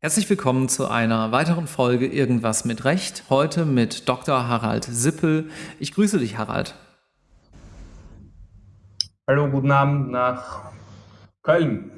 Herzlich willkommen zu einer weiteren Folge Irgendwas mit Recht. Heute mit Dr. Harald Sippel. Ich grüße dich, Harald. Hallo, guten Abend nach Köln.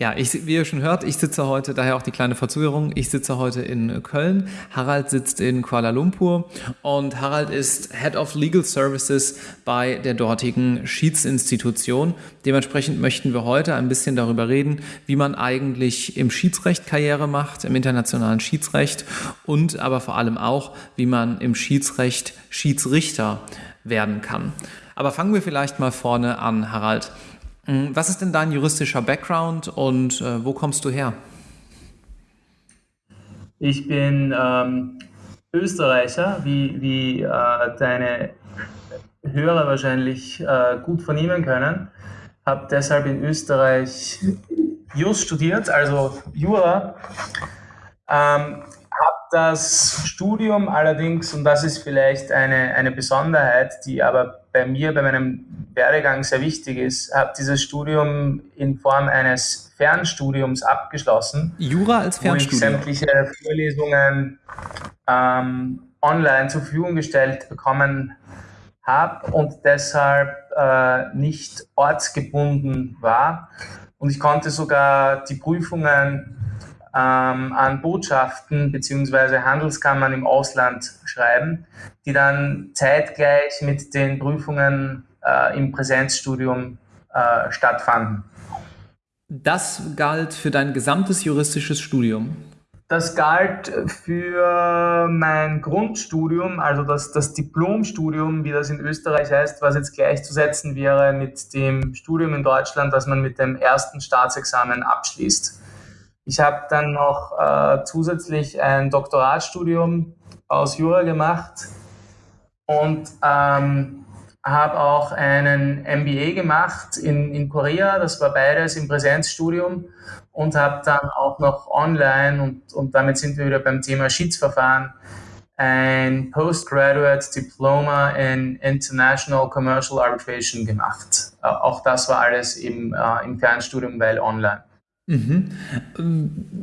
Ja, ich, wie ihr schon hört, ich sitze heute, daher auch die kleine Verzögerung, ich sitze heute in Köln, Harald sitzt in Kuala Lumpur und Harald ist Head of Legal Services bei der dortigen Schiedsinstitution. Dementsprechend möchten wir heute ein bisschen darüber reden, wie man eigentlich im Schiedsrecht Karriere macht, im internationalen Schiedsrecht und aber vor allem auch, wie man im Schiedsrecht Schiedsrichter werden kann. Aber fangen wir vielleicht mal vorne an, Harald. Mm, was ist denn dein juristischer Background und äh, wo kommst du her? Ich bin ähm, Österreicher, wie, wie äh, deine Hörer wahrscheinlich äh, gut vernehmen können. Habe deshalb in Österreich Jus studiert, also Jura. Ähm, das Studium allerdings, und das ist vielleicht eine, eine Besonderheit, die aber bei mir, bei meinem Werdegang sehr wichtig ist, habe dieses Studium in Form eines Fernstudiums abgeschlossen. Jura als Fernstudium? Wo ich sämtliche Vorlesungen ähm, online zur Verfügung gestellt bekommen habe und deshalb äh, nicht ortsgebunden war. Und ich konnte sogar die Prüfungen ähm, an Botschaften bzw. Handelskammern im Ausland schreiben, die dann zeitgleich mit den Prüfungen äh, im Präsenzstudium äh, stattfanden. Das galt für dein gesamtes juristisches Studium? Das galt für mein Grundstudium, also das, das Diplomstudium, wie das in Österreich heißt, was jetzt gleichzusetzen wäre mit dem Studium in Deutschland, das man mit dem ersten Staatsexamen abschließt. Ich habe dann noch äh, zusätzlich ein Doktoratstudium aus Jura gemacht und ähm, habe auch einen MBA gemacht in, in Korea, das war beides im Präsenzstudium und habe dann auch noch online und, und damit sind wir wieder beim Thema Schiedsverfahren ein Postgraduate Diploma in International Commercial Arbitration gemacht. Äh, auch das war alles im, äh, im Fernstudium, weil online. Mhm.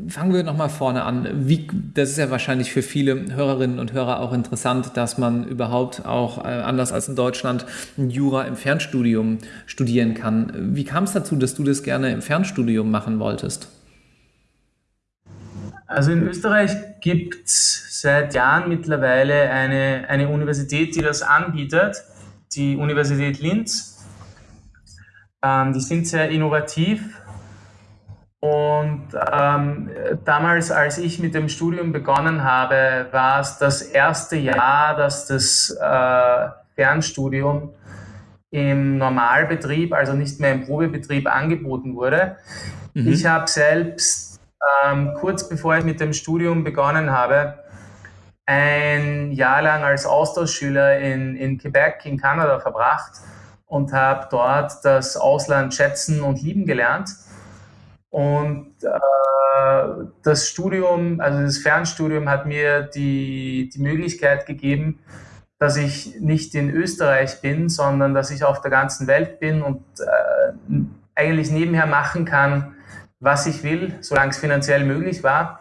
Fangen wir nochmal vorne an. Wie, das ist ja wahrscheinlich für viele Hörerinnen und Hörer auch interessant, dass man überhaupt auch äh, anders als in Deutschland Jura im Fernstudium studieren kann. Wie kam es dazu, dass du das gerne im Fernstudium machen wolltest? Also in Österreich gibt es seit Jahren mittlerweile eine, eine Universität, die das anbietet, die Universität Linz. Ähm, die sind sehr innovativ und ähm, damals, als ich mit dem Studium begonnen habe, war es das erste Jahr, dass das äh, Fernstudium im Normalbetrieb, also nicht mehr im Probebetrieb, angeboten wurde. Mhm. Ich habe selbst ähm, kurz bevor ich mit dem Studium begonnen habe, ein Jahr lang als Austauschschüler in, in Quebec in Kanada verbracht und habe dort das Ausland schätzen und lieben gelernt und äh, das Studium, also das Fernstudium hat mir die, die Möglichkeit gegeben, dass ich nicht in Österreich bin, sondern dass ich auf der ganzen Welt bin und äh, eigentlich nebenher machen kann, was ich will, solange es finanziell möglich war.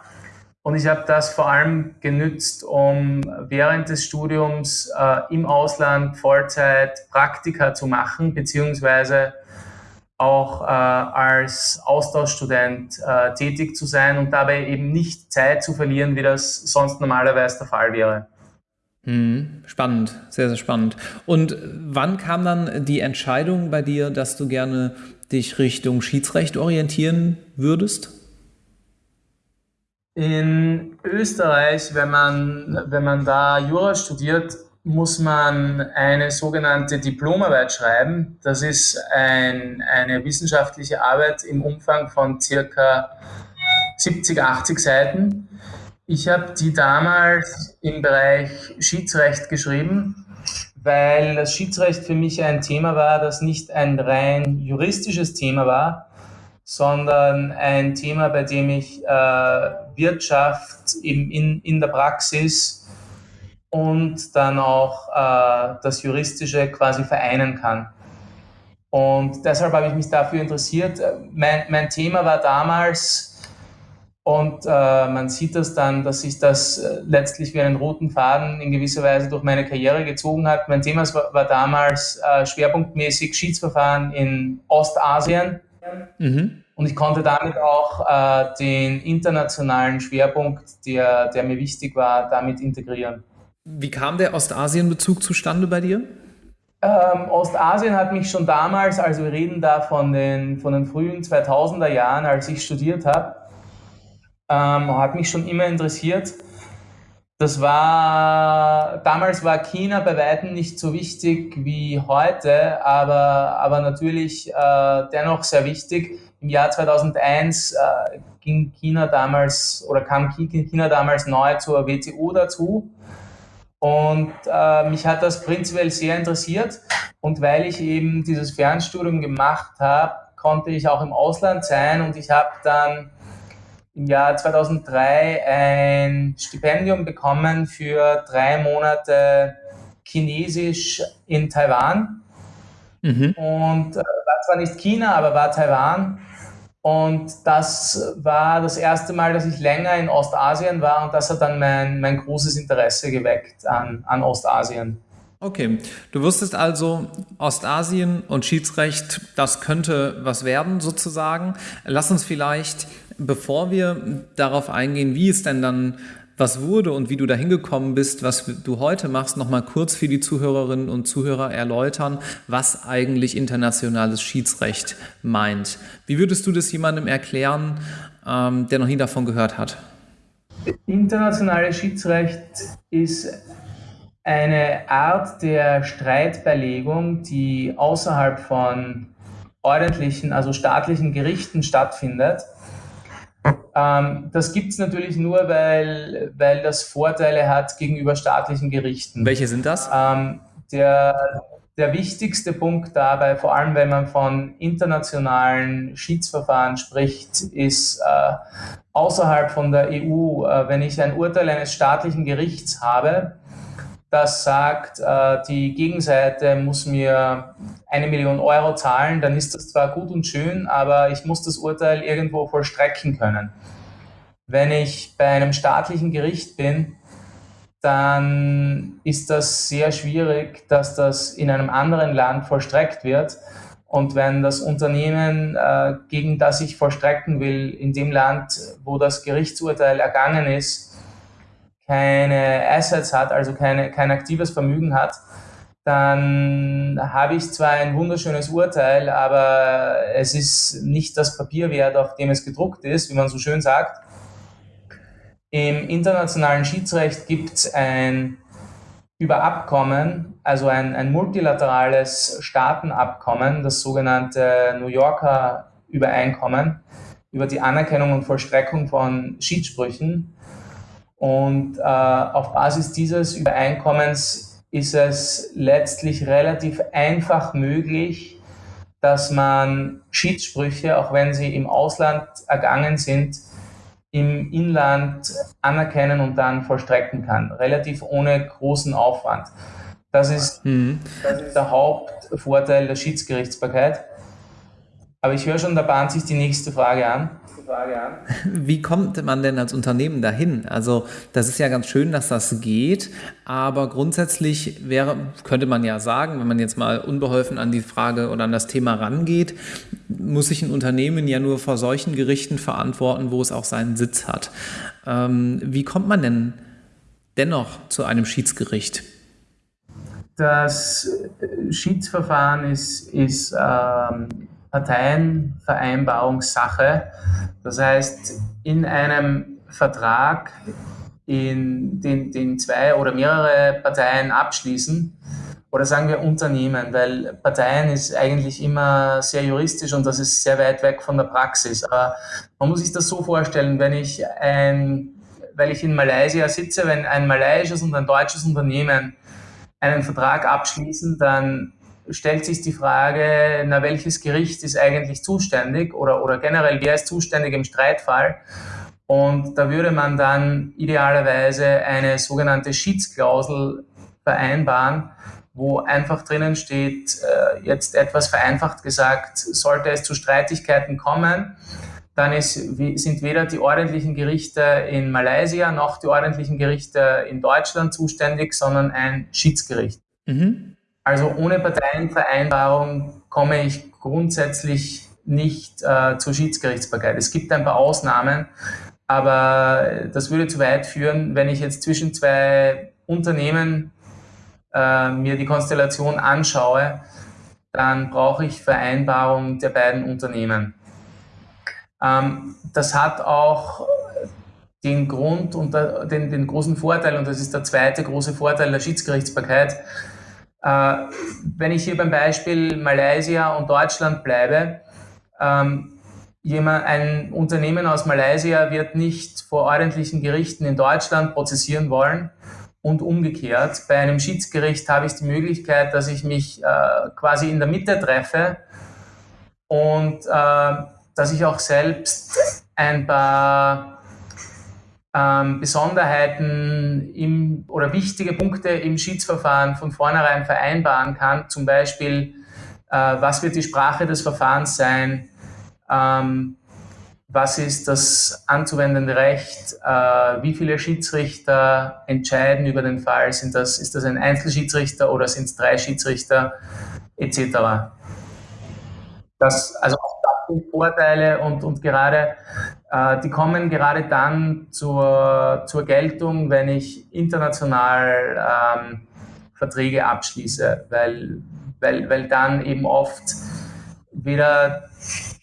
Und ich habe das vor allem genützt, um während des Studiums äh, im Ausland Vollzeit Praktika zu machen, beziehungsweise auch äh, als Austauschstudent äh, tätig zu sein und dabei eben nicht Zeit zu verlieren, wie das sonst normalerweise der Fall wäre. Hm, spannend, sehr, sehr spannend. Und wann kam dann die Entscheidung bei dir, dass du gerne dich Richtung Schiedsrecht orientieren würdest? In Österreich, wenn man, wenn man da Jura studiert, muss man eine sogenannte Diplomarbeit schreiben. Das ist ein, eine wissenschaftliche Arbeit im Umfang von circa 70, 80 Seiten. Ich habe die damals im Bereich Schiedsrecht geschrieben, weil das Schiedsrecht für mich ein Thema war, das nicht ein rein juristisches Thema war, sondern ein Thema, bei dem ich äh, Wirtschaft in, in, in der Praxis und dann auch äh, das Juristische quasi vereinen kann. Und deshalb habe ich mich dafür interessiert. Mein, mein Thema war damals, und äh, man sieht das dann, dass sich das äh, letztlich wie einen roten Faden in gewisser Weise durch meine Karriere gezogen hat. Mein Thema war, war damals äh, schwerpunktmäßig Schiedsverfahren in Ostasien. Mhm. Und ich konnte damit auch äh, den internationalen Schwerpunkt, der, der mir wichtig war, damit integrieren. Wie kam der Ostasien-Bezug zustande bei dir? Ähm, Ostasien hat mich schon damals, also wir reden da von den, von den frühen 2000er Jahren, als ich studiert habe, ähm, hat mich schon immer interessiert. Das war, damals war China bei weitem nicht so wichtig wie heute, aber, aber natürlich äh, dennoch sehr wichtig. Im Jahr 2001 äh, ging China damals oder kam China damals neu zur WTO dazu. Und äh, mich hat das prinzipiell sehr interessiert. Und weil ich eben dieses Fernstudium gemacht habe, konnte ich auch im Ausland sein und ich habe dann im Jahr 2003 ein Stipendium bekommen für drei Monate Chinesisch in Taiwan. Mhm. Und äh, war zwar nicht China, aber war Taiwan. Und das war das erste Mal, dass ich länger in Ostasien war und das hat dann mein, mein großes Interesse geweckt an, an Ostasien. Okay, du wusstest also, Ostasien und Schiedsrecht, das könnte was werden sozusagen. Lass uns vielleicht Bevor wir darauf eingehen, wie es denn dann was wurde und wie du da hingekommen bist, was du heute machst, nochmal kurz für die Zuhörerinnen und Zuhörer erläutern, was eigentlich internationales Schiedsrecht meint. Wie würdest du das jemandem erklären, ähm, der noch nie davon gehört hat? Internationales Schiedsrecht ist eine Art der Streitbeilegung, die außerhalb von ordentlichen, also staatlichen Gerichten stattfindet ähm, das gibt es natürlich nur, weil, weil das Vorteile hat gegenüber staatlichen Gerichten. Welche sind das? Ähm, der, der wichtigste Punkt dabei, vor allem wenn man von internationalen Schiedsverfahren spricht, ist äh, außerhalb von der EU, äh, wenn ich ein Urteil eines staatlichen Gerichts habe, das sagt, äh, die Gegenseite muss mir eine Million Euro zahlen, dann ist das zwar gut und schön, aber ich muss das Urteil irgendwo vollstrecken können. Wenn ich bei einem staatlichen Gericht bin, dann ist das sehr schwierig, dass das in einem anderen Land vollstreckt wird. Und wenn das Unternehmen, äh, gegen das ich vollstrecken will, in dem Land, wo das Gerichtsurteil ergangen ist, keine Assets hat, also keine, kein aktives Vermögen hat, dann habe ich zwar ein wunderschönes Urteil, aber es ist nicht das Papier wert, auf dem es gedruckt ist, wie man so schön sagt. Im internationalen Schiedsrecht gibt es ein über Abkommen, also ein, ein multilaterales Staatenabkommen, das sogenannte New Yorker Übereinkommen über die Anerkennung und Vollstreckung von Schiedssprüchen, und äh, auf Basis dieses Übereinkommens ist es letztlich relativ einfach möglich, dass man Schiedssprüche, auch wenn sie im Ausland ergangen sind, im Inland anerkennen und dann vollstrecken kann, relativ ohne großen Aufwand. Das ist, mhm. das ist der Hauptvorteil der Schiedsgerichtsbarkeit. Aber ich höre schon, da bahnt sich die nächste Frage an. Wie kommt man denn als Unternehmen dahin? Also das ist ja ganz schön, dass das geht, aber grundsätzlich wäre, könnte man ja sagen, wenn man jetzt mal unbeholfen an die Frage oder an das Thema rangeht, muss sich ein Unternehmen ja nur vor solchen Gerichten verantworten, wo es auch seinen Sitz hat. Ähm, wie kommt man denn dennoch zu einem Schiedsgericht? Das Schiedsverfahren ist, ist ähm, Parteienvereinbarungssache. Das heißt, in einem Vertrag, in den, den zwei oder mehrere Parteien abschließen, oder sagen wir Unternehmen, weil Parteien ist eigentlich immer sehr juristisch und das ist sehr weit weg von der Praxis. Aber man muss sich das so vorstellen, wenn ich ein, weil ich in Malaysia sitze, wenn ein malaysisches und ein deutsches Unternehmen einen Vertrag abschließen, dann stellt sich die Frage, na, welches Gericht ist eigentlich zuständig oder, oder generell, wer ist zuständig im Streitfall? Und da würde man dann idealerweise eine sogenannte Schiedsklausel vereinbaren, wo einfach drinnen steht, äh, jetzt etwas vereinfacht gesagt, sollte es zu Streitigkeiten kommen, dann ist, sind weder die ordentlichen Gerichte in Malaysia noch die ordentlichen Gerichte in Deutschland zuständig, sondern ein Schiedsgericht. Mhm. Also ohne Parteienvereinbarung komme ich grundsätzlich nicht äh, zur Schiedsgerichtsbarkeit. Es gibt ein paar Ausnahmen, aber das würde zu weit führen, wenn ich jetzt zwischen zwei Unternehmen äh, mir die Konstellation anschaue, dann brauche ich Vereinbarung der beiden Unternehmen. Ähm, das hat auch den Grund und den, den großen Vorteil, und das ist der zweite große Vorteil der Schiedsgerichtsbarkeit, wenn ich hier beim Beispiel Malaysia und Deutschland bleibe, ähm, jemand, ein Unternehmen aus Malaysia wird nicht vor ordentlichen Gerichten in Deutschland prozessieren wollen und umgekehrt. Bei einem Schiedsgericht habe ich die Möglichkeit, dass ich mich äh, quasi in der Mitte treffe und äh, dass ich auch selbst ein paar ähm, Besonderheiten im, oder wichtige Punkte im Schiedsverfahren von vornherein vereinbaren kann. Zum Beispiel, äh, was wird die Sprache des Verfahrens sein? Ähm, was ist das anzuwendende Recht? Äh, wie viele Schiedsrichter entscheiden über den Fall? Sind das, ist das ein Einzelschiedsrichter oder sind es drei Schiedsrichter etc.? Das, also auch Vorteile und, und gerade, die kommen gerade dann zur, zur Geltung, wenn ich international ähm, Verträge abschließe, weil, weil, weil dann eben oft weder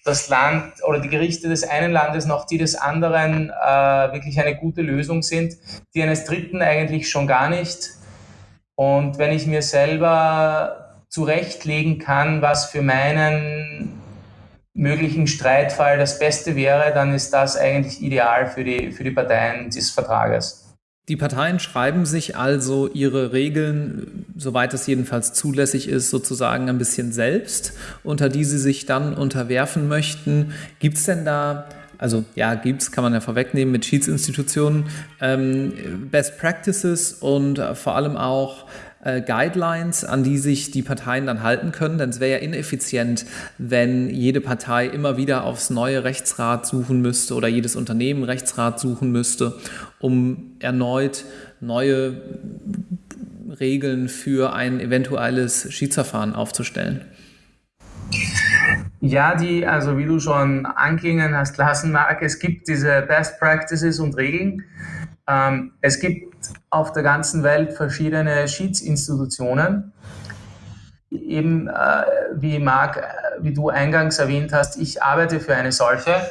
das Land oder die Gerichte des einen Landes noch die des anderen äh, wirklich eine gute Lösung sind, die eines Dritten eigentlich schon gar nicht. Und wenn ich mir selber zurechtlegen kann, was für meinen möglichen Streitfall das Beste wäre, dann ist das eigentlich ideal für die, für die Parteien des Vertrages. Die Parteien schreiben sich also ihre Regeln, soweit es jedenfalls zulässig ist, sozusagen ein bisschen selbst, unter die sie sich dann unterwerfen möchten. Gibt es denn da, also ja, gibt es, kann man ja vorwegnehmen mit Schiedsinstitutionen, ähm, Best Practices und vor allem auch äh, Guidelines, an die sich die Parteien dann halten können. Denn es wäre ja ineffizient, wenn jede Partei immer wieder aufs neue Rechtsrat suchen müsste oder jedes Unternehmen Rechtsrat suchen müsste, um erneut neue Regeln für ein eventuelles Schiedsverfahren aufzustellen. Ja, die, also wie du schon anklingen hast lassen, Marc, es gibt diese Best Practices und Regeln. Ähm, es gibt auf der ganzen Welt verschiedene Schiedsinstitutionen. Eben äh, wie Marc, äh, wie du eingangs erwähnt hast, ich arbeite für eine solche.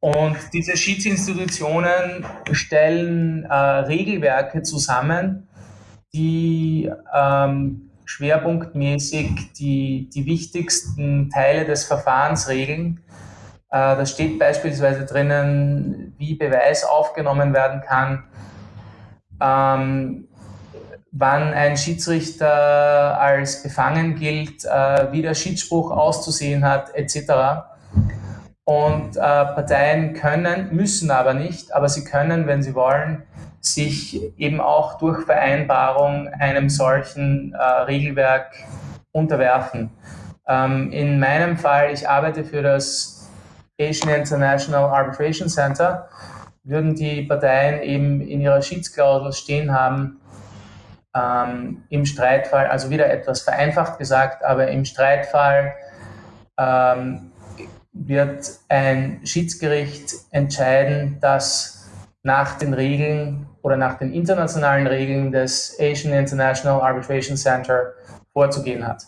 Und diese Schiedsinstitutionen stellen äh, Regelwerke zusammen, die ähm, schwerpunktmäßig die, die wichtigsten Teile des Verfahrens regeln. Äh, da steht beispielsweise drinnen, wie Beweis aufgenommen werden kann, ähm, wann ein Schiedsrichter als befangen gilt, äh, wie der Schiedsspruch auszusehen hat, etc. Und äh, Parteien können, müssen aber nicht, aber sie können, wenn sie wollen, sich eben auch durch Vereinbarung einem solchen äh, Regelwerk unterwerfen. Ähm, in meinem Fall, ich arbeite für das Asian International Arbitration Center würden die Parteien eben in ihrer Schiedsklausel stehen haben, ähm, im Streitfall, also wieder etwas vereinfacht gesagt, aber im Streitfall ähm, wird ein Schiedsgericht entscheiden, dass nach den Regeln oder nach den internationalen Regeln des Asian International Arbitration Center vorzugehen hat.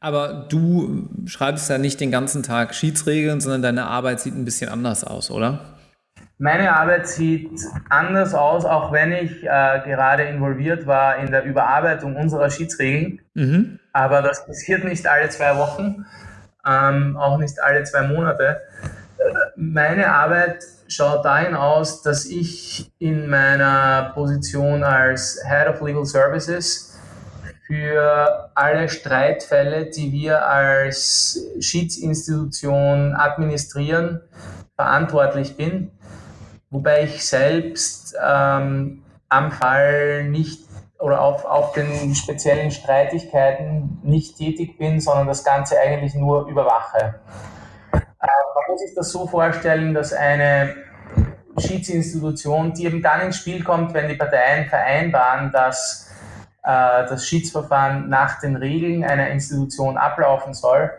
Aber du schreibst ja nicht den ganzen Tag Schiedsregeln, sondern deine Arbeit sieht ein bisschen anders aus, oder? Meine Arbeit sieht anders aus, auch wenn ich äh, gerade involviert war in der Überarbeitung unserer Schiedsregeln. Mhm. Aber das passiert nicht alle zwei Wochen, ähm, auch nicht alle zwei Monate. Meine Arbeit schaut dahin aus, dass ich in meiner Position als Head of Legal Services für alle Streitfälle, die wir als Schiedsinstitution administrieren, verantwortlich bin wobei ich selbst ähm, am Fall nicht oder auf, auf den speziellen Streitigkeiten nicht tätig bin, sondern das Ganze eigentlich nur überwache. Äh, man muss sich das so vorstellen, dass eine Schiedsinstitution, die eben dann ins Spiel kommt, wenn die Parteien vereinbaren, dass das Schiedsverfahren nach den Regeln einer Institution ablaufen soll,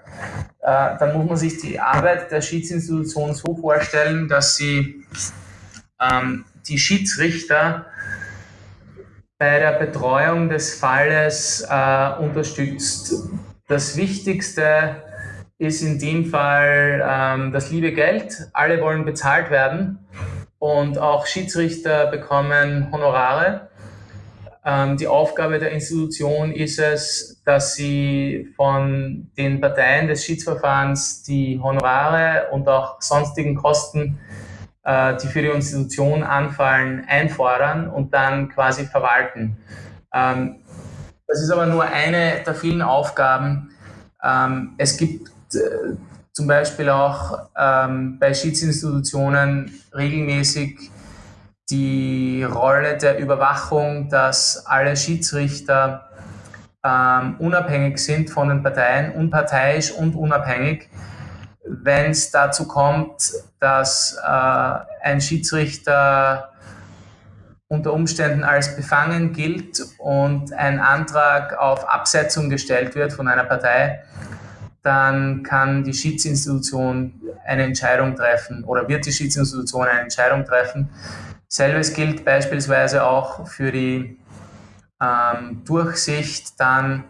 äh, dann muss man sich die Arbeit der Schiedsinstitution so vorstellen, dass sie ähm, die Schiedsrichter bei der Betreuung des Falles äh, unterstützt. Das Wichtigste ist in dem Fall ähm, das liebe Geld. Alle wollen bezahlt werden und auch Schiedsrichter bekommen Honorare. Ähm, die Aufgabe der Institution ist es, dass sie von den Parteien des Schiedsverfahrens die Honorare und auch sonstigen Kosten, äh, die für die Institution anfallen, einfordern und dann quasi verwalten. Ähm, das ist aber nur eine der vielen Aufgaben. Ähm, es gibt äh, zum Beispiel auch bei Schiedsinstitutionen regelmäßig die Rolle der Überwachung, dass alle Schiedsrichter ähm, unabhängig sind von den Parteien, unparteiisch und unabhängig. Wenn es dazu kommt, dass äh, ein Schiedsrichter unter Umständen als befangen gilt und ein Antrag auf Absetzung gestellt wird von einer Partei, dann kann die Schiedsinstitution eine Entscheidung treffen oder wird die Schiedsinstitution eine Entscheidung treffen. Selbes gilt beispielsweise auch für die ähm, Durchsicht dann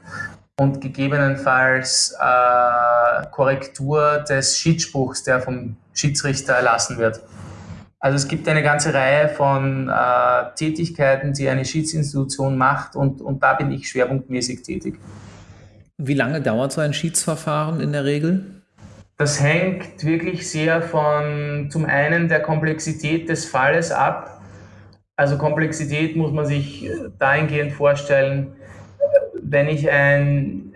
und gegebenenfalls äh, Korrektur des Schiedsspruchs, der vom Schiedsrichter erlassen wird. Also es gibt eine ganze Reihe von äh, Tätigkeiten, die eine Schiedsinstitution macht und, und da bin ich schwerpunktmäßig tätig. Wie lange dauert so ein Schiedsverfahren in der Regel? Das hängt wirklich sehr von zum einen der Komplexität des Falles ab. Also Komplexität muss man sich dahingehend vorstellen, wenn ich ein,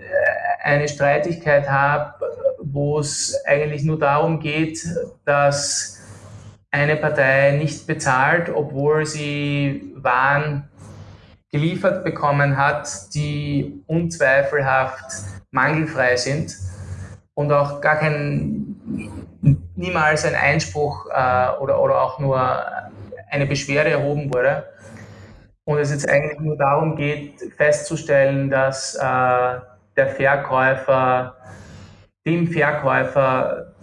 eine Streitigkeit habe, wo es eigentlich nur darum geht, dass eine Partei nicht bezahlt, obwohl sie Waren geliefert bekommen hat, die unzweifelhaft mangelfrei sind und auch gar kein, niemals ein Einspruch äh, oder, oder auch nur eine Beschwerde erhoben wurde. Und es jetzt eigentlich nur darum geht, festzustellen, dass äh, der Verkäufer dem Verkäufer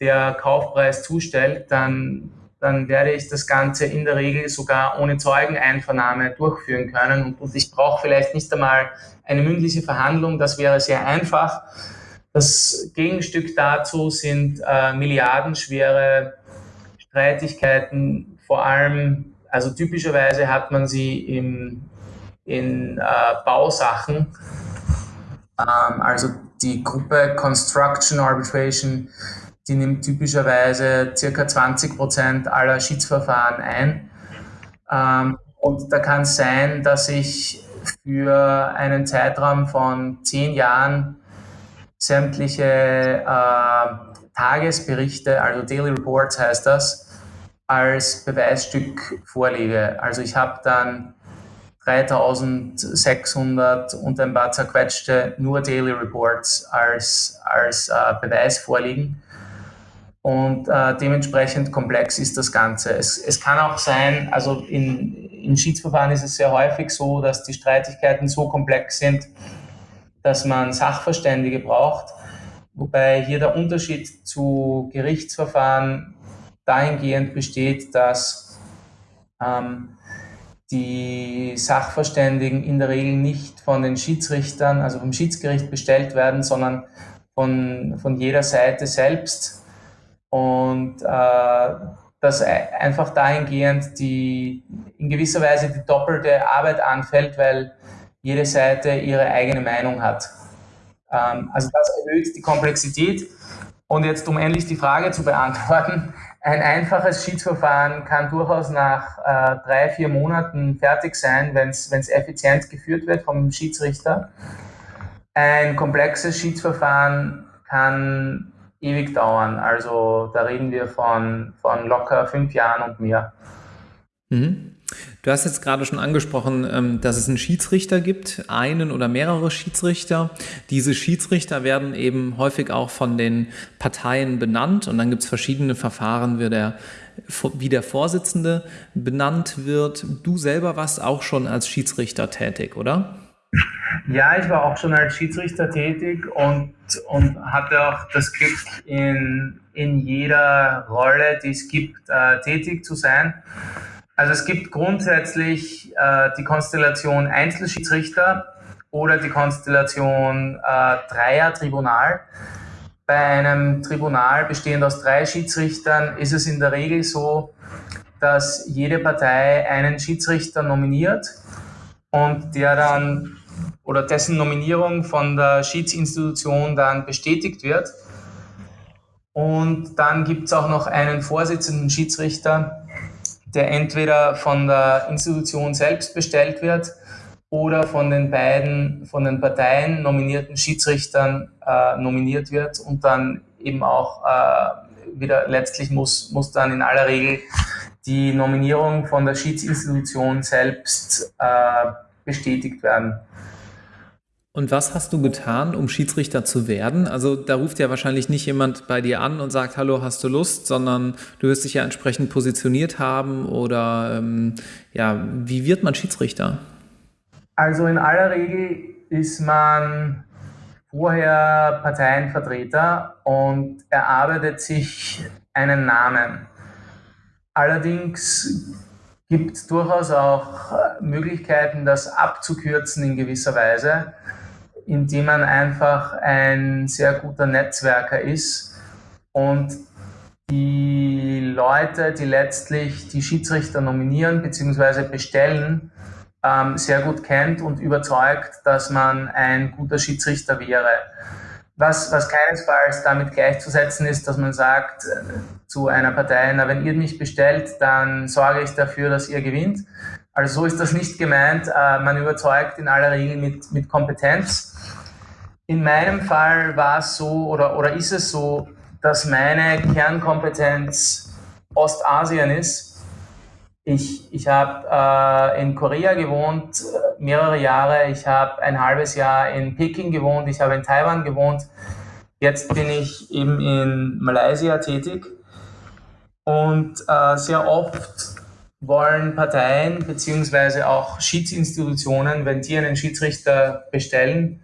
der Kaufpreis zustellt, dann dann werde ich das Ganze in der Regel sogar ohne Zeugeneinvernahme durchführen können. Und, ich brauche vielleicht nicht einmal eine mündliche Verhandlung, das wäre sehr einfach. Das Gegenstück dazu sind äh, milliardenschwere Streitigkeiten, vor allem, also typischerweise hat man sie im, in äh, Bausachen, ähm, also die Gruppe Construction Arbitration die nimmt typischerweise circa 20 Prozent aller Schiedsverfahren ein. Ähm, und da kann es sein, dass ich für einen Zeitraum von zehn Jahren sämtliche äh, Tagesberichte, also Daily Reports heißt das, als Beweisstück vorlege. Also ich habe dann 3600 und ein paar zerquetschte nur Daily Reports als, als äh, Beweis vorliegen und äh, dementsprechend komplex ist das Ganze. Es, es kann auch sein, also in, in Schiedsverfahren ist es sehr häufig so, dass die Streitigkeiten so komplex sind, dass man Sachverständige braucht, wobei hier der Unterschied zu Gerichtsverfahren dahingehend besteht, dass ähm, die Sachverständigen in der Regel nicht von den Schiedsrichtern, also vom Schiedsgericht bestellt werden, sondern von, von jeder Seite selbst und äh, dass einfach dahingehend die in gewisser Weise die doppelte Arbeit anfällt, weil jede Seite ihre eigene Meinung hat. Ähm, also das erhöht die Komplexität. Und jetzt, um endlich die Frage zu beantworten, ein einfaches Schiedsverfahren kann durchaus nach äh, drei, vier Monaten fertig sein, wenn es effizient geführt wird vom Schiedsrichter. Ein komplexes Schiedsverfahren kann ewig dauern. Also da reden wir von, von locker fünf Jahren und mehr. Mhm. Du hast jetzt gerade schon angesprochen, ähm, dass es einen Schiedsrichter gibt, einen oder mehrere Schiedsrichter. Diese Schiedsrichter werden eben häufig auch von den Parteien benannt und dann gibt es verschiedene Verfahren, wie der, wie der Vorsitzende benannt wird. Du selber warst auch schon als Schiedsrichter tätig, oder? Ja, ich war auch schon als Schiedsrichter tätig und, und hatte auch das Glück, in, in jeder Rolle, die es gibt, äh, tätig zu sein. Also es gibt grundsätzlich äh, die Konstellation Einzelschiedsrichter oder die Konstellation äh, Dreier-Tribunal. Bei einem Tribunal bestehend aus drei Schiedsrichtern ist es in der Regel so, dass jede Partei einen Schiedsrichter nominiert und der dann oder dessen Nominierung von der Schiedsinstitution dann bestätigt wird. Und dann gibt es auch noch einen Vorsitzenden Schiedsrichter, der entweder von der Institution selbst bestellt wird oder von den beiden, von den Parteien nominierten Schiedsrichtern äh, nominiert wird und dann eben auch äh, wieder letztlich muss, muss dann in aller Regel die Nominierung von der Schiedsinstitution selbst äh, bestätigt werden. Und was hast du getan, um Schiedsrichter zu werden? Also da ruft ja wahrscheinlich nicht jemand bei dir an und sagt, hallo, hast du Lust, sondern du wirst dich ja entsprechend positioniert haben oder ähm, ja, wie wird man Schiedsrichter? Also in aller Regel ist man vorher Parteienvertreter und erarbeitet sich einen Namen. Allerdings gibt es durchaus auch Möglichkeiten, das abzukürzen in gewisser Weise indem man einfach ein sehr guter Netzwerker ist und die Leute, die letztlich die Schiedsrichter nominieren bzw. bestellen, ähm, sehr gut kennt und überzeugt, dass man ein guter Schiedsrichter wäre. Was, was keinesfalls damit gleichzusetzen ist, dass man sagt äh, zu einer Partei, na, wenn ihr mich bestellt, dann sorge ich dafür, dass ihr gewinnt. Also so ist das nicht gemeint. Äh, man überzeugt in aller Regel mit, mit Kompetenz in meinem Fall war es so oder, oder ist es so, dass meine Kernkompetenz Ostasien ist. Ich, ich habe äh, in Korea gewohnt, äh, mehrere Jahre. Ich habe ein halbes Jahr in Peking gewohnt. Ich habe in Taiwan gewohnt. Jetzt bin ich eben in Malaysia tätig. Und äh, sehr oft wollen Parteien bzw. auch Schiedsinstitutionen, wenn die einen Schiedsrichter bestellen,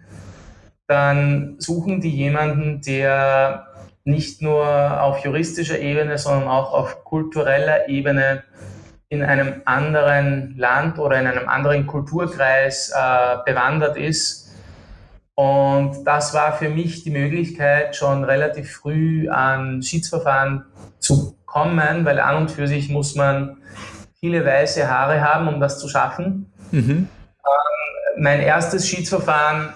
dann suchen die jemanden, der nicht nur auf juristischer Ebene, sondern auch auf kultureller Ebene in einem anderen Land oder in einem anderen Kulturkreis äh, bewandert ist. Und das war für mich die Möglichkeit, schon relativ früh an Schiedsverfahren zu kommen, weil an und für sich muss man viele weiße Haare haben, um das zu schaffen. Mhm. Ähm, mein erstes Schiedsverfahren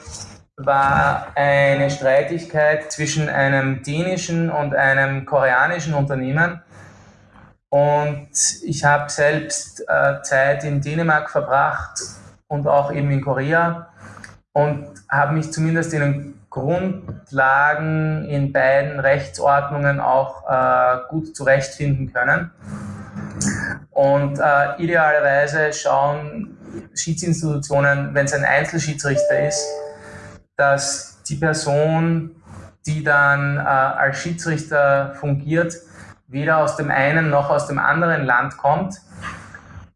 war eine Streitigkeit zwischen einem dänischen und einem koreanischen Unternehmen. Und ich habe selbst äh, Zeit in Dänemark verbracht und auch eben in Korea und habe mich zumindest in den Grundlagen in beiden Rechtsordnungen auch äh, gut zurechtfinden können. Und äh, idealerweise schauen Schiedsinstitutionen, wenn es ein Einzelschiedsrichter ist, dass die Person, die dann äh, als Schiedsrichter fungiert, weder aus dem einen noch aus dem anderen Land kommt.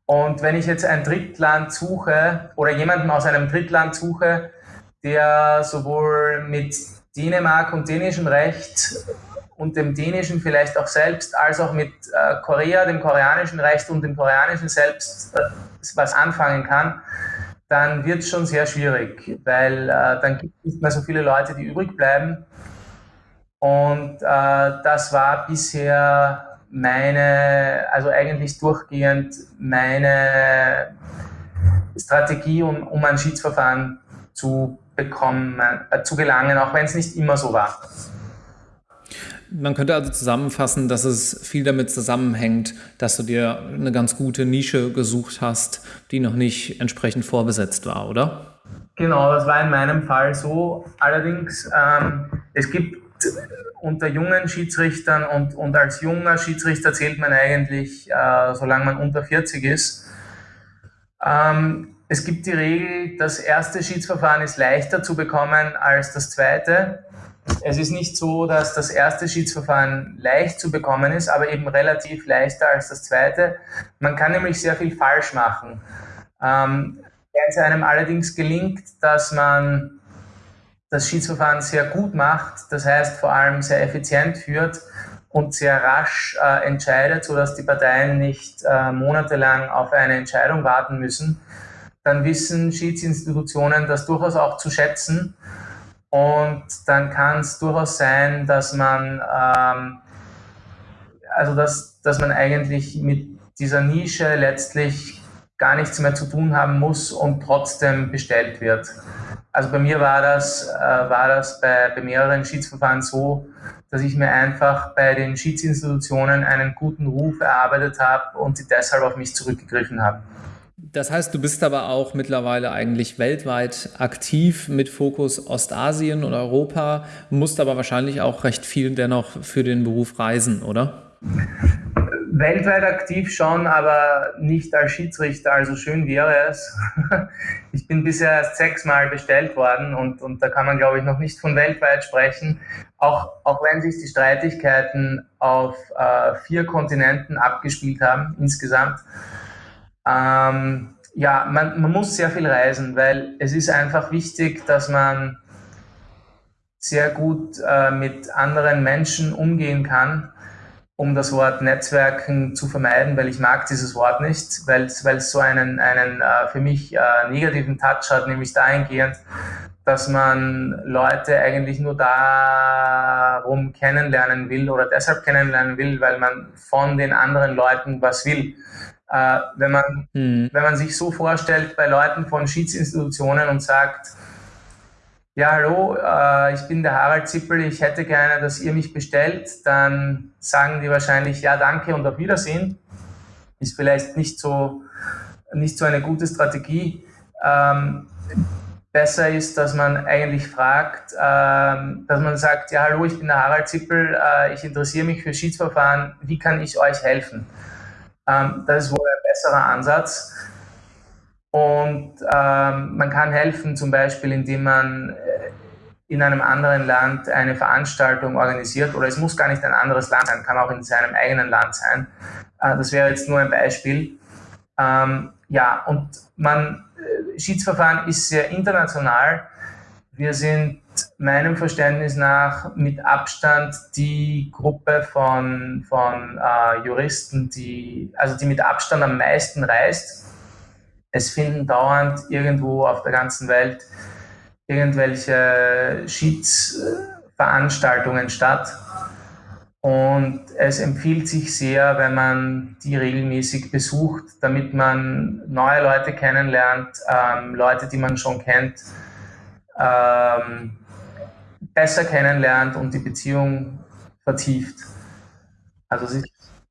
Und wenn ich jetzt ein Drittland suche oder jemanden aus einem Drittland suche, der sowohl mit Dänemark und dänischem Recht und dem dänischen vielleicht auch selbst, als auch mit äh, Korea, dem koreanischen Recht und dem koreanischen selbst äh, was anfangen kann, dann wird es schon sehr schwierig, weil äh, dann gibt es nicht mehr so viele Leute, die übrig bleiben. Und äh, das war bisher meine, also eigentlich durchgehend meine Strategie, um, um ein Schiedsverfahren zu bekommen, äh, zu gelangen, auch wenn es nicht immer so war. Man könnte also zusammenfassen, dass es viel damit zusammenhängt, dass du dir eine ganz gute Nische gesucht hast, die noch nicht entsprechend vorbesetzt war, oder? Genau, das war in meinem Fall so. Allerdings, ähm, es gibt unter jungen Schiedsrichtern und, und als junger Schiedsrichter zählt man eigentlich, äh, solange man unter 40 ist. Ähm, es gibt die Regel, das erste Schiedsverfahren ist leichter zu bekommen als das zweite. Es ist nicht so, dass das erste Schiedsverfahren leicht zu bekommen ist, aber eben relativ leichter als das zweite. Man kann nämlich sehr viel falsch machen. Ähm, wenn es einem allerdings gelingt, dass man das Schiedsverfahren sehr gut macht, das heißt vor allem sehr effizient führt und sehr rasch äh, entscheidet, sodass die Parteien nicht äh, monatelang auf eine Entscheidung warten müssen, dann wissen Schiedsinstitutionen das durchaus auch zu schätzen. Und dann kann es durchaus sein, dass man, ähm, also dass, dass man eigentlich mit dieser Nische letztlich gar nichts mehr zu tun haben muss und trotzdem bestellt wird. Also bei mir war das, äh, war das bei, bei mehreren Schiedsverfahren so, dass ich mir einfach bei den Schiedsinstitutionen einen guten Ruf erarbeitet habe und sie deshalb auf mich zurückgegriffen haben. Das heißt, du bist aber auch mittlerweile eigentlich weltweit aktiv mit Fokus Ostasien und Europa, musst aber wahrscheinlich auch recht viel dennoch für den Beruf reisen, oder? Weltweit aktiv schon, aber nicht als Schiedsrichter, also schön wäre es. Ich bin bisher erst sechsmal bestellt worden und, und da kann man, glaube ich, noch nicht von weltweit sprechen. Auch, auch wenn sich die Streitigkeiten auf äh, vier Kontinenten abgespielt haben insgesamt. Ähm, ja, man, man muss sehr viel reisen, weil es ist einfach wichtig, dass man sehr gut äh, mit anderen Menschen umgehen kann, um das Wort Netzwerken zu vermeiden, weil ich mag dieses Wort nicht, weil es so einen, einen äh, für mich äh, negativen Touch hat, nämlich dahingehend, dass man Leute eigentlich nur darum kennenlernen will oder deshalb kennenlernen will, weil man von den anderen Leuten was will. Äh, wenn, man, mhm. wenn man sich so vorstellt bei Leuten von Schiedsinstitutionen und sagt, ja, hallo, äh, ich bin der Harald Zippel, ich hätte gerne, dass ihr mich bestellt, dann sagen die wahrscheinlich, ja, danke und auf Wiedersehen. Ist vielleicht nicht so, nicht so eine gute Strategie. Ähm, besser ist, dass man eigentlich fragt, ähm, dass man sagt, ja, hallo, ich bin der Harald Zippel, äh, ich interessiere mich für Schiedsverfahren, wie kann ich euch helfen? Ähm, das ist wohl ein besserer Ansatz. Und ähm, man kann helfen, zum Beispiel, indem man äh, in einem anderen Land eine Veranstaltung organisiert, oder es muss gar nicht ein anderes Land sein, kann auch in seinem eigenen Land sein. Äh, das wäre jetzt nur ein Beispiel. Ähm, ja, und man, äh, Schiedsverfahren ist sehr international. Wir sind meinem Verständnis nach mit Abstand die Gruppe von, von äh, Juristen, die, also die mit Abstand am meisten reist. Es finden dauernd irgendwo auf der ganzen Welt irgendwelche Schiedsveranstaltungen statt. Und es empfiehlt sich sehr, wenn man die regelmäßig besucht, damit man neue Leute kennenlernt, ähm, Leute, die man schon kennt, ähm, besser kennenlernt und die Beziehung vertieft. Also das ist,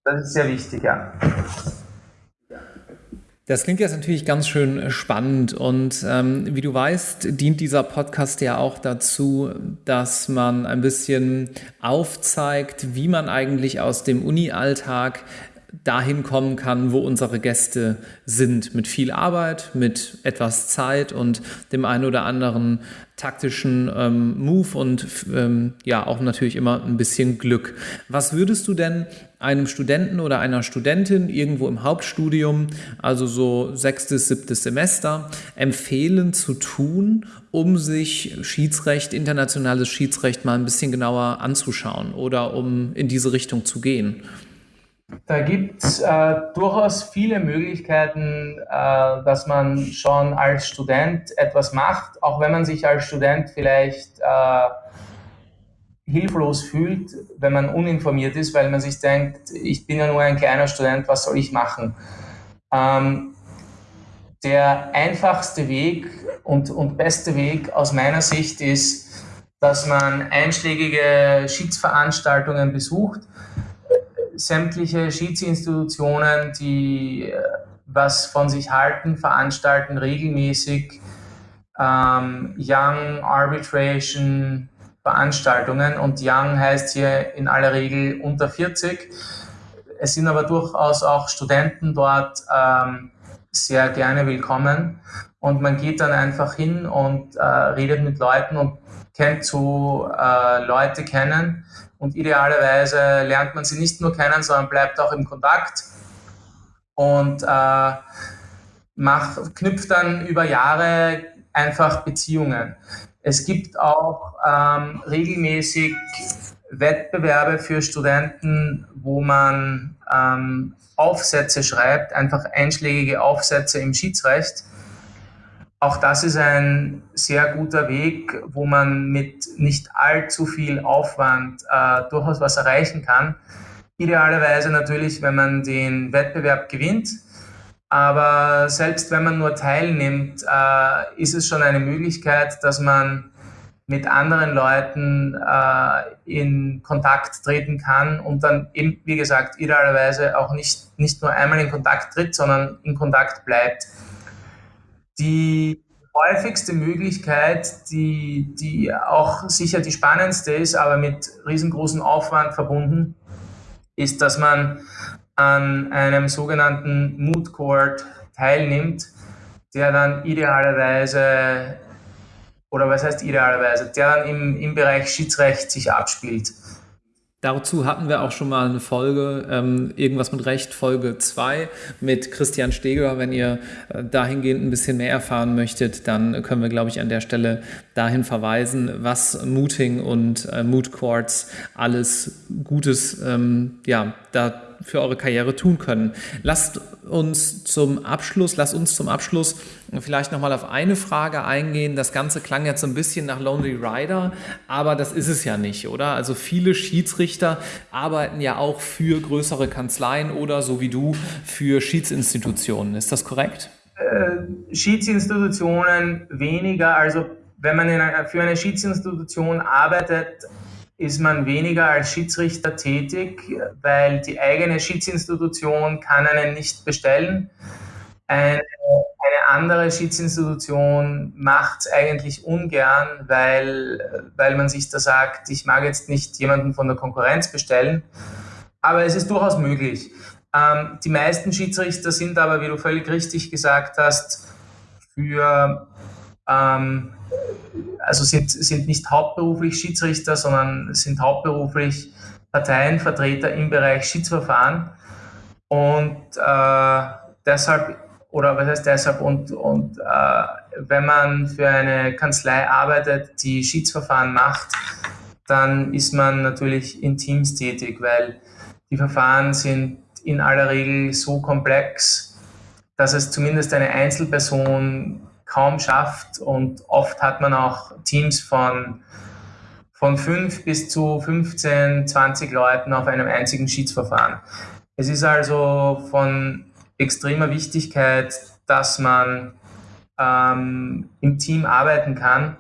das ist sehr wichtig, ja. Das klingt jetzt natürlich ganz schön spannend und ähm, wie du weißt, dient dieser Podcast ja auch dazu, dass man ein bisschen aufzeigt, wie man eigentlich aus dem Uni-Alltag dahin kommen kann, wo unsere Gäste sind. Mit viel Arbeit, mit etwas Zeit und dem einen oder anderen taktischen ähm, Move und ähm, ja auch natürlich immer ein bisschen Glück. Was würdest du denn einem Studenten oder einer Studentin irgendwo im Hauptstudium, also so sechstes, siebtes Semester, empfehlen zu tun, um sich Schiedsrecht, internationales Schiedsrecht mal ein bisschen genauer anzuschauen oder um in diese Richtung zu gehen? Da gibt es äh, durchaus viele Möglichkeiten, äh, dass man schon als Student etwas macht, auch wenn man sich als Student vielleicht äh, hilflos fühlt, wenn man uninformiert ist, weil man sich denkt, ich bin ja nur ein kleiner Student, was soll ich machen? Ähm, der einfachste Weg und, und beste Weg aus meiner Sicht ist, dass man einschlägige Schiedsveranstaltungen besucht sämtliche Schiedsinstitutionen, die was von sich halten, veranstalten regelmäßig ähm, Young Arbitration Veranstaltungen und Young heißt hier in aller Regel unter 40. Es sind aber durchaus auch Studenten dort ähm, sehr gerne willkommen und man geht dann einfach hin und äh, redet mit Leuten und kennt so äh, Leute kennen und idealerweise lernt man sie nicht nur kennen, sondern bleibt auch im Kontakt und äh, macht, knüpft dann über Jahre einfach Beziehungen. Es gibt auch ähm, regelmäßig Wettbewerbe für Studenten, wo man ähm, Aufsätze schreibt, einfach einschlägige Aufsätze im Schiedsrecht. Auch das ist ein sehr guter Weg, wo man mit nicht allzu viel Aufwand äh, durchaus was erreichen kann. Idealerweise natürlich, wenn man den Wettbewerb gewinnt. Aber selbst wenn man nur teilnimmt, äh, ist es schon eine Möglichkeit, dass man mit anderen Leuten äh, in Kontakt treten kann und dann eben, wie gesagt, idealerweise auch nicht, nicht nur einmal in Kontakt tritt, sondern in Kontakt bleibt. Die häufigste Möglichkeit, die, die auch sicher die spannendste ist, aber mit riesengroßem Aufwand verbunden, ist, dass man an einem sogenannten Mood Court teilnimmt, der dann idealerweise, oder was heißt idealerweise, der dann im, im Bereich Schiedsrecht sich abspielt. Dazu hatten wir auch schon mal eine Folge, ähm, irgendwas mit Recht, Folge 2 mit Christian Steger. Wenn ihr äh, dahingehend ein bisschen mehr erfahren möchtet, dann können wir, glaube ich, an der Stelle dahin verweisen, was Mooting und äh, Moot Courts alles Gutes ähm, ja, da für eure Karriere tun können. Lasst uns zum Abschluss, lasst uns zum Abschluss vielleicht nochmal auf eine Frage eingehen. Das Ganze klang jetzt so ein bisschen nach Lonely Rider, aber das ist es ja nicht, oder? Also viele Schiedsrichter arbeiten ja auch für größere Kanzleien oder so wie du für Schiedsinstitutionen. Ist das korrekt? Äh, Schiedsinstitutionen weniger. Also wenn man einer, für eine Schiedsinstitution arbeitet, ist man weniger als Schiedsrichter tätig, weil die eigene Schiedsinstitution kann einen nicht bestellen. Eine, eine andere Schiedsinstitution macht es eigentlich ungern, weil, weil man sich da sagt, ich mag jetzt nicht jemanden von der Konkurrenz bestellen. Aber es ist durchaus möglich. Ähm, die meisten Schiedsrichter sind aber, wie du völlig richtig gesagt hast, für ähm, also sind, sind nicht hauptberuflich Schiedsrichter, sondern sind hauptberuflich Parteienvertreter im Bereich Schiedsverfahren. Und äh, deshalb, oder was heißt deshalb, und, und äh, wenn man für eine Kanzlei arbeitet, die Schiedsverfahren macht, dann ist man natürlich in Teams tätig, weil die Verfahren sind in aller Regel so komplex, dass es zumindest eine Einzelperson kaum schafft. Und oft hat man auch Teams von, von fünf bis zu 15, 20 Leuten auf einem einzigen Schiedsverfahren. Es ist also von extremer Wichtigkeit, dass man ähm, im Team arbeiten kann,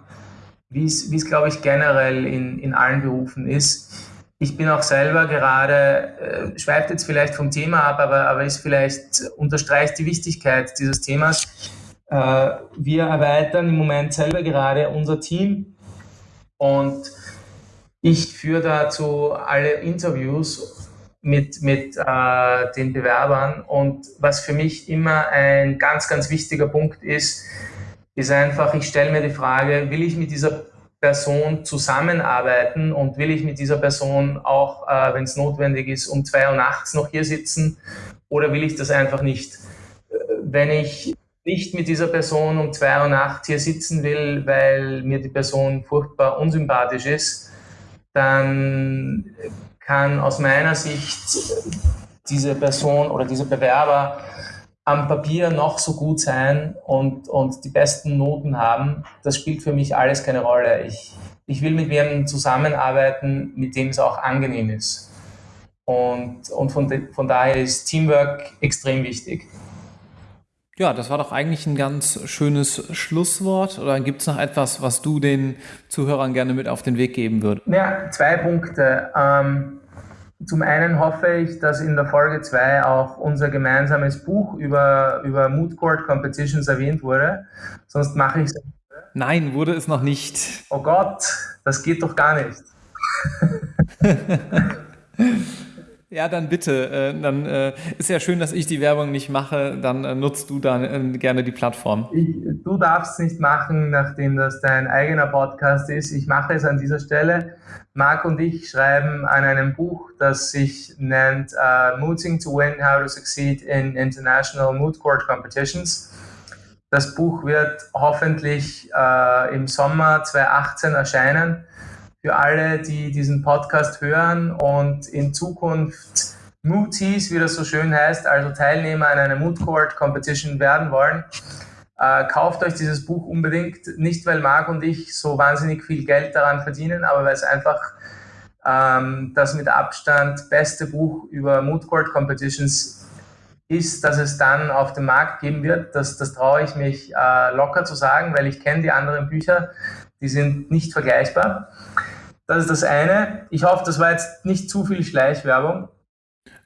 wie es, glaube ich, generell in, in allen Berufen ist. Ich bin auch selber gerade, äh, schweift jetzt vielleicht vom Thema ab, aber, aber ist vielleicht, unterstreicht die Wichtigkeit dieses Themas. Äh, wir erweitern im Moment selber gerade unser Team und ich führe dazu alle Interviews mit, mit äh, den Bewerbern. Und was für mich immer ein ganz, ganz wichtiger Punkt ist, ist einfach, ich stelle mir die Frage, will ich mit dieser Person zusammenarbeiten und will ich mit dieser Person auch, äh, wenn es notwendig ist, um zwei Uhr nachts noch hier sitzen oder will ich das einfach nicht? Äh, wenn ich nicht mit dieser Person um zwei Uhr nachts hier sitzen will, weil mir die Person furchtbar unsympathisch ist, dann kann aus meiner Sicht diese Person oder dieser Bewerber am Papier noch so gut sein und, und die besten Noten haben. Das spielt für mich alles keine Rolle. Ich, ich will mit jemandem zusammenarbeiten, mit dem es auch angenehm ist. Und, und von, de, von daher ist Teamwork extrem wichtig. Ja, das war doch eigentlich ein ganz schönes Schlusswort. Oder gibt es noch etwas, was du den Zuhörern gerne mit auf den Weg geben würdest? Ja, zwei Punkte. Ähm, zum einen hoffe ich, dass in der Folge 2 auch unser gemeinsames Buch über, über Mood Court Competitions erwähnt wurde. Sonst mache ich es. Nein, wurde es noch nicht. Oh Gott, das geht doch gar nicht. Ja, dann bitte. Äh, dann äh, ist ja schön, dass ich die Werbung nicht mache. Dann äh, nutzt du dann gerne die Plattform. Ich, du darfst es nicht machen, nachdem das dein eigener Podcast ist. Ich mache es an dieser Stelle. Marc und ich schreiben an einem Buch, das sich nennt uh, Mooting to Win, How to Succeed in International Mood Court Competitions. Das Buch wird hoffentlich uh, im Sommer 2018 erscheinen für alle, die diesen Podcast hören und in Zukunft Mooties, wie das so schön heißt, also Teilnehmer an einer Mood Court Competition werden wollen. Äh, kauft euch dieses Buch unbedingt, nicht weil Marc und ich so wahnsinnig viel Geld daran verdienen, aber weil es einfach ähm, das mit Abstand beste Buch über Mood Court Competitions ist, dass es dann auf dem Markt geben wird. Das, das traue ich mich äh, locker zu sagen, weil ich kenne die anderen Bücher, die sind nicht vergleichbar. Das ist das eine. Ich hoffe, das war jetzt nicht zu viel Schleichwerbung.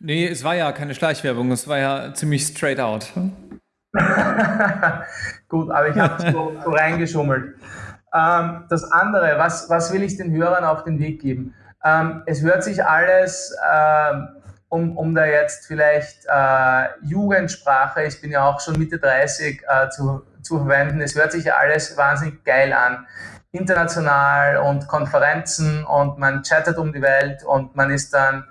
Nee, es war ja keine Schleichwerbung, es war ja ziemlich straight out. Gut, aber ich habe so, so reingeschummelt. Ähm, das andere, was, was will ich den Hörern auf den Weg geben? Ähm, es hört sich alles, äh, um, um da jetzt vielleicht äh, Jugendsprache, ich bin ja auch schon Mitte 30, äh, zu, zu verwenden, es hört sich alles wahnsinnig geil an international und Konferenzen und man chattet um die Welt und man ist dann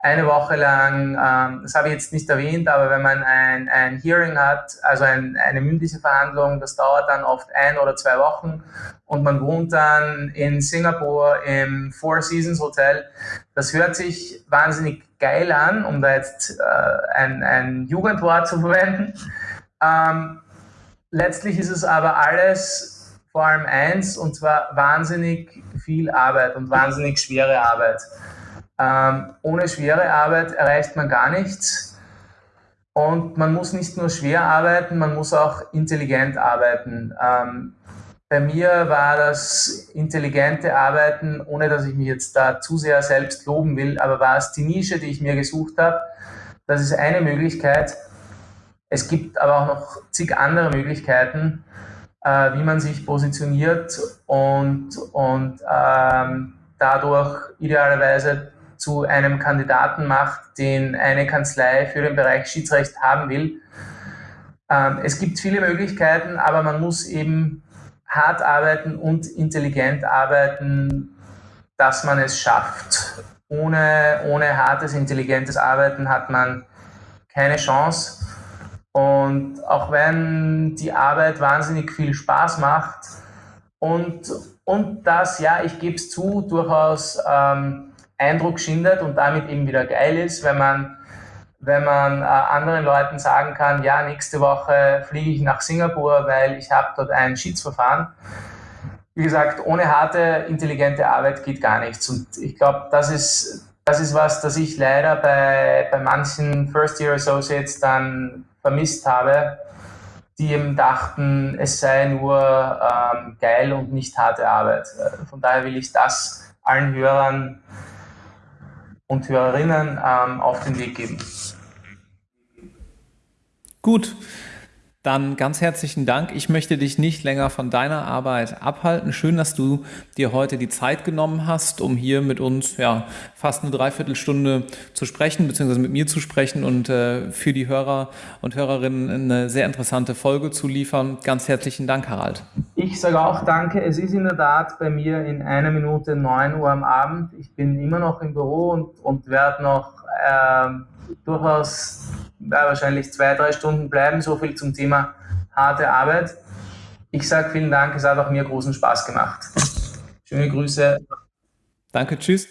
eine Woche lang, ähm, das habe ich jetzt nicht erwähnt, aber wenn man ein, ein Hearing hat, also ein, eine mündliche Verhandlung, das dauert dann oft ein oder zwei Wochen und man wohnt dann in Singapur im Four Seasons Hotel. Das hört sich wahnsinnig geil an, um da jetzt äh, ein, ein Jugendwort zu verwenden. Ähm, letztlich ist es aber alles vor allem eins, und zwar wahnsinnig viel Arbeit und wahnsinnig schwere Arbeit. Ähm, ohne schwere Arbeit erreicht man gar nichts. Und man muss nicht nur schwer arbeiten, man muss auch intelligent arbeiten. Ähm, bei mir war das intelligente Arbeiten, ohne dass ich mich jetzt da zu sehr selbst loben will, aber war es die Nische, die ich mir gesucht habe. Das ist eine Möglichkeit. Es gibt aber auch noch zig andere Möglichkeiten äh, wie man sich positioniert und, und ähm, dadurch idealerweise zu einem Kandidaten macht, den eine Kanzlei für den Bereich Schiedsrecht haben will. Ähm, es gibt viele Möglichkeiten, aber man muss eben hart arbeiten und intelligent arbeiten, dass man es schafft. Ohne, ohne hartes, intelligentes Arbeiten hat man keine Chance. Und auch wenn die Arbeit wahnsinnig viel Spaß macht und, und das, ja, ich gebe es zu, durchaus ähm, Eindruck schindet und damit eben wieder geil ist, wenn man, wenn man äh, anderen Leuten sagen kann, ja, nächste Woche fliege ich nach Singapur, weil ich habe dort ein Schiedsverfahren. Wie gesagt, ohne harte, intelligente Arbeit geht gar nichts. Und ich glaube, das ist, das ist was, das ich leider bei, bei manchen First-Year Associates dann vermisst habe, die eben dachten, es sei nur ähm, geil und nicht harte Arbeit. Von daher will ich das allen Hörern und Hörerinnen ähm, auf den Weg geben. Gut, dann ganz herzlichen Dank. Ich möchte dich nicht länger von deiner Arbeit abhalten. Schön, dass du dir heute die Zeit genommen hast, um hier mit uns ja, fast eine Dreiviertelstunde zu sprechen, beziehungsweise mit mir zu sprechen und äh, für die Hörer und Hörerinnen eine sehr interessante Folge zu liefern. Ganz herzlichen Dank, Harald. Ich sage auch danke. Es ist in der Tat bei mir in einer Minute 9 Uhr am Abend. Ich bin immer noch im Büro und, und werde noch äh, durchaus wahrscheinlich zwei, drei Stunden bleiben. So viel zum Thema harte Arbeit. Ich sage vielen Dank, es hat auch mir großen Spaß gemacht. Schöne Grüße. Danke, tschüss.